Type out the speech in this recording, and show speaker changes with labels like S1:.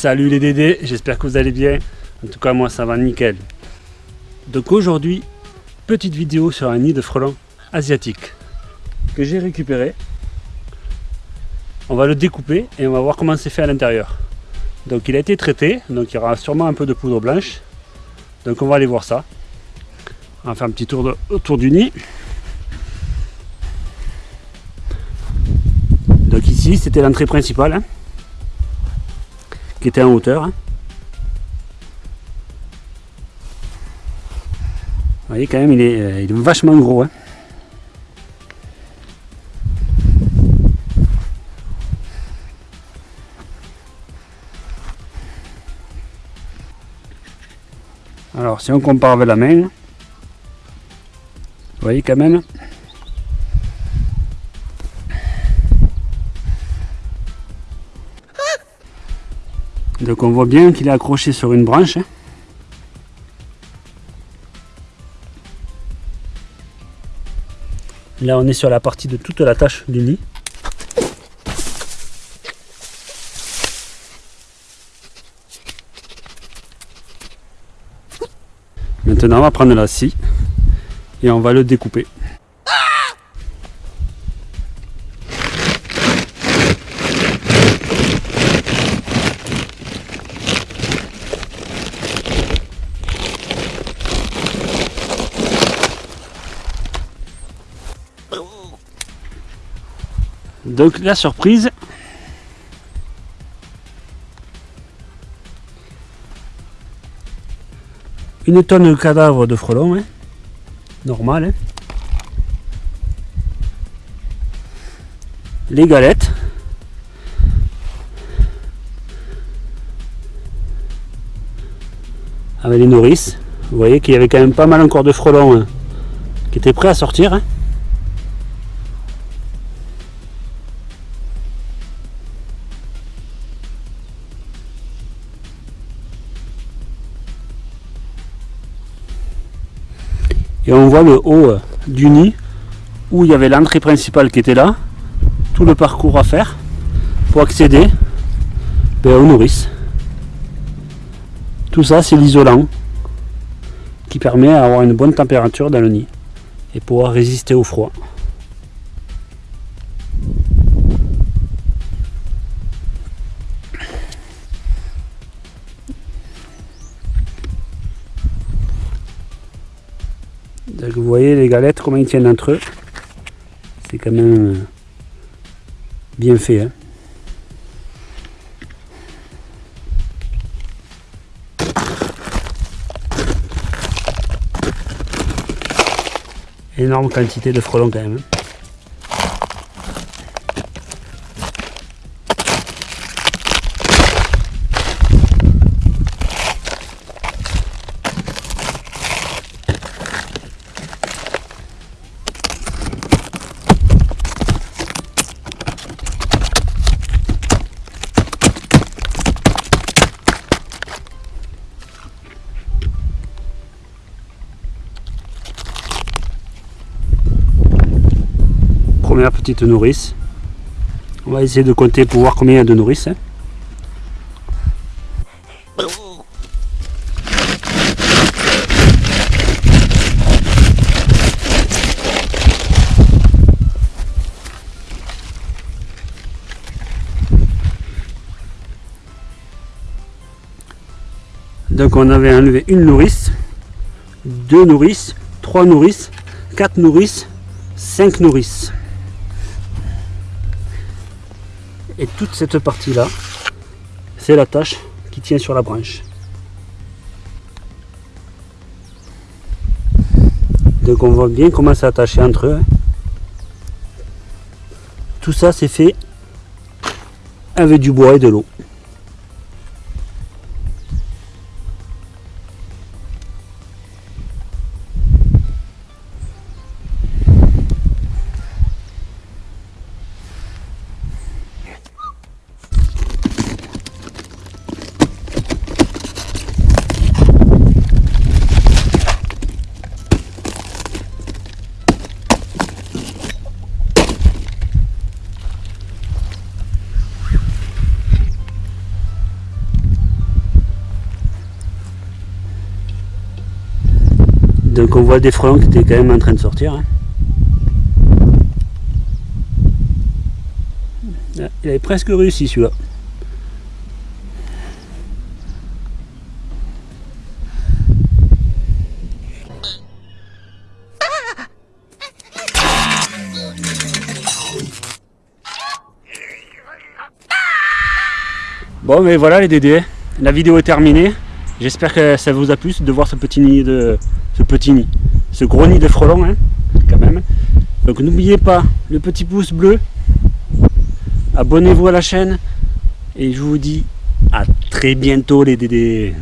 S1: Salut les Dédés, j'espère que vous allez bien. En tout cas, moi ça va nickel. Donc aujourd'hui, petite vidéo sur un nid de frelons asiatique que j'ai récupéré. On va le découper et on va voir comment c'est fait à l'intérieur. Donc il a été traité, donc il y aura sûrement un peu de poudre blanche. Donc on va aller voir ça. On va faire un petit tour autour du nid. Donc ici c'était l'entrée principale. Hein qui était en hauteur. Hein. Vous voyez quand même il est, euh, vachement gros. Hein. Alors si on compare avec la main, vous voyez quand même Donc on voit bien qu'il est accroché sur une branche. Hein. Là on est sur la partie de toute la tâche du nid. Maintenant on va prendre la scie et on va le découper. Donc la surprise, une tonne de cadavres de frelons, hein. normal. Hein. Les galettes. Avec les nourrices. Vous voyez qu'il y avait quand même pas mal encore de frelons hein, qui étaient prêts à sortir. Et on voit le haut euh, du nid où il y avait l'entrée principale qui était là tout le parcours à faire pour accéder ben, aux nourrices. Tout ça c'est l'isolant qui permet d'avoir une bonne température dans le nid et pouvoir résister au froid vous voyez les galettes, comment ils tiennent entre eux. C'est quand même euh, bien fait. Hein. Énorme quantité de frelons quand même. Hein. Première petite nourrice. On va essayer de compter pour voir combien il y a de nourrices. Hein. Donc on avait enlevé une nourrice, deux nourrices, trois nourrices, quatre nourrices, cinq nourrices. Et toute cette partie-là, c'est la tâche qui tient sur la branche. Donc on voit bien comment c'est attaché entre eux. Tout ça c'est fait avec du bois et de l'eau. Donc on voit des frelons qui étaient quand même en train de sortir. Hein. Ah, il avait presque réussi celui-là. Bon mais voilà les dédés, la vidéo est terminée. J'espère que ça vous a plu de voir ce petit nid de petit nid, ce gros nid de frelons hein, quand même. Donc n'oubliez pas le petit pouce bleu, abonnez-vous à la chaîne et je vous dis à très bientôt les dédés.